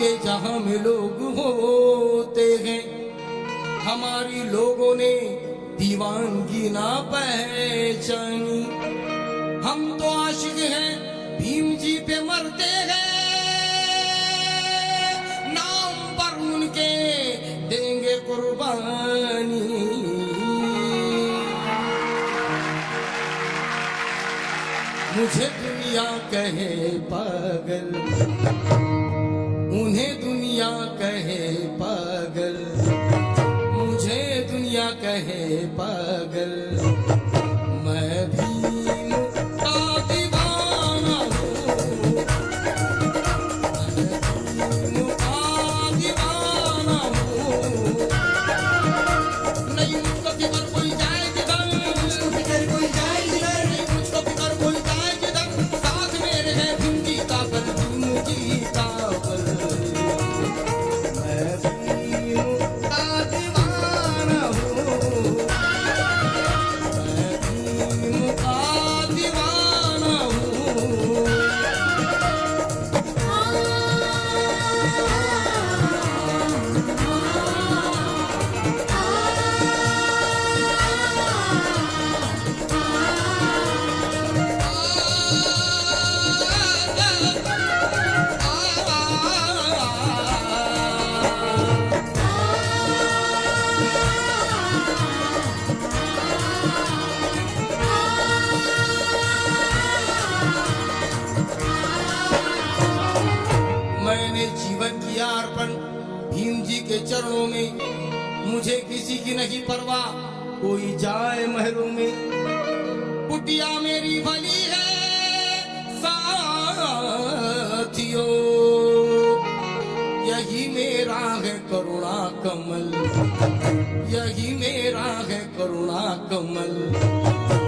के जहाँ में लोग होते हैं। हमारी लोगों ने दीवानगी ना पहचानी। हम तो आशिक हैं, भीम जी पे मरते हैं। नाम पर उनके देंगे कुर्बानी। मुझे दुनिया कहे पागल। पागल। मुझे दुनिया कहे पागल। भीम का भीम जी के चरणों में मुझे किसी की नहीं परवाह। कोई जाए महरों में। कुटिया मेरी भली है, साथियों। यही मेरा है करुणा कमल। यही मेरा है करुणा कमल।